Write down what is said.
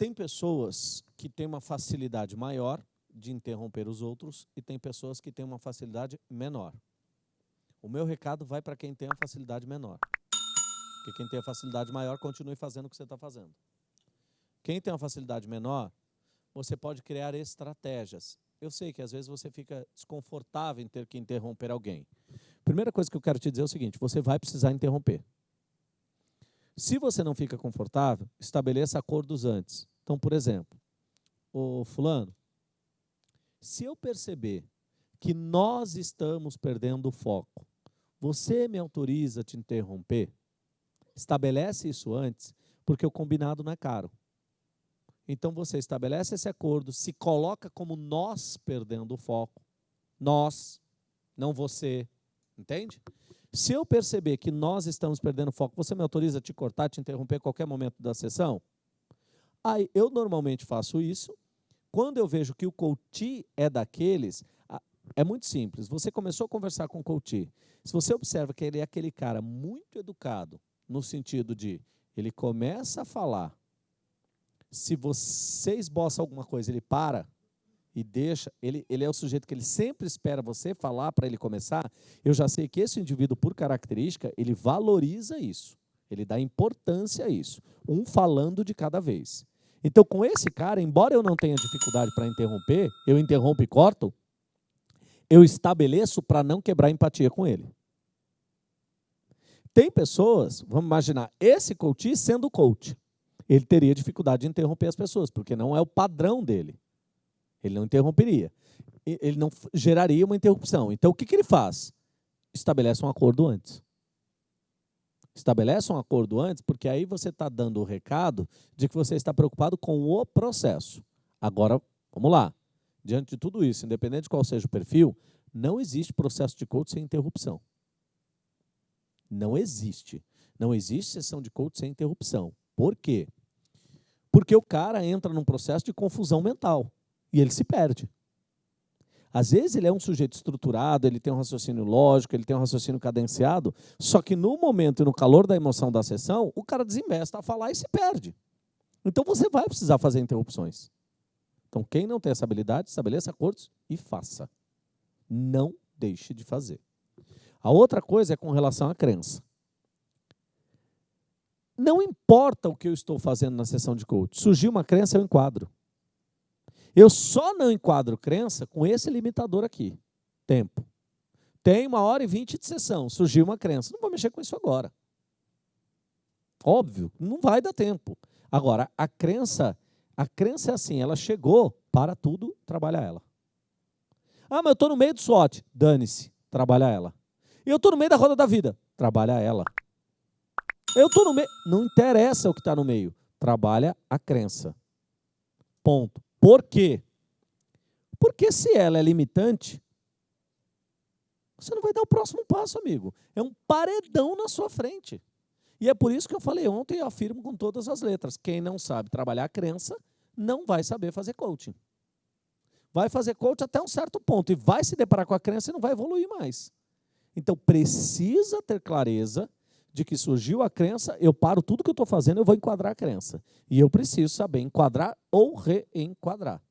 tem pessoas que têm uma facilidade maior de interromper os outros e tem pessoas que têm uma facilidade menor. O meu recado vai para quem tem a facilidade menor. Porque quem tem a facilidade maior, continue fazendo o que você está fazendo. Quem tem uma facilidade menor, você pode criar estratégias. Eu sei que às vezes você fica desconfortável em ter que interromper alguém. Primeira coisa que eu quero te dizer é o seguinte, você vai precisar interromper. Se você não fica confortável, estabeleça acordos antes. Então, por exemplo, o fulano, se eu perceber que nós estamos perdendo o foco, você me autoriza a te interromper? Estabelece isso antes, porque o combinado não é caro. Então você estabelece esse acordo, se coloca como nós perdendo o foco. Nós, não você. Entende? Se eu perceber que nós estamos perdendo foco, você me autoriza a te cortar, te interromper a qualquer momento da sessão? Aí eu normalmente faço isso. Quando eu vejo que o coach é daqueles, é muito simples. Você começou a conversar com o coach. Se você observa que ele é aquele cara muito educado, no sentido de ele começa a falar se você esboça alguma coisa, ele para e deixa, ele, ele é o sujeito que ele sempre espera você falar para ele começar, eu já sei que esse indivíduo, por característica, ele valoriza isso, ele dá importância a isso, um falando de cada vez. Então, com esse cara, embora eu não tenha dificuldade para interromper, eu interrompo e corto, eu estabeleço para não quebrar empatia com ele. Tem pessoas, vamos imaginar, esse coach sendo coach, ele teria dificuldade de interromper as pessoas, porque não é o padrão dele. Ele não interromperia. Ele não geraria uma interrupção. Então, o que, que ele faz? Estabelece um acordo antes. Estabelece um acordo antes, porque aí você está dando o recado de que você está preocupado com o processo. Agora, vamos lá. Diante de tudo isso, independente de qual seja o perfil, não existe processo de coach sem interrupção. Não existe. Não existe sessão de coach sem interrupção. Por quê? Porque o cara entra num processo de confusão mental e ele se perde. Às vezes ele é um sujeito estruturado, ele tem um raciocínio lógico, ele tem um raciocínio cadenciado, só que no momento e no calor da emoção da sessão, o cara desinvesta a falar e se perde. Então você vai precisar fazer interrupções. Então quem não tem essa habilidade, estabeleça acordos e faça. Não deixe de fazer. A outra coisa é com relação à crença. Não importa o que eu estou fazendo na sessão de coach. Surgiu uma crença, eu enquadro. Eu só não enquadro crença com esse limitador aqui. Tempo. Tem uma hora e vinte de sessão. Surgiu uma crença. Não vou mexer com isso agora. Óbvio, não vai dar tempo. Agora, a crença, a crença é assim, ela chegou para tudo, trabalhar ela. Ah, mas eu estou no meio do SWOT. Dane-se, trabalha ela. Eu estou no meio da roda da vida. Trabalha ela. Eu estou no meio. Não interessa o que está no meio. Trabalha a crença. Ponto. Por quê? Porque se ela é limitante, você não vai dar o próximo passo, amigo. É um paredão na sua frente. E é por isso que eu falei ontem e afirmo com todas as letras. Quem não sabe trabalhar a crença, não vai saber fazer coaching. Vai fazer coaching até um certo ponto e vai se deparar com a crença e não vai evoluir mais. Então, precisa ter clareza de que surgiu a crença, eu paro tudo que eu estou fazendo, eu vou enquadrar a crença. E eu preciso saber enquadrar ou reenquadrar.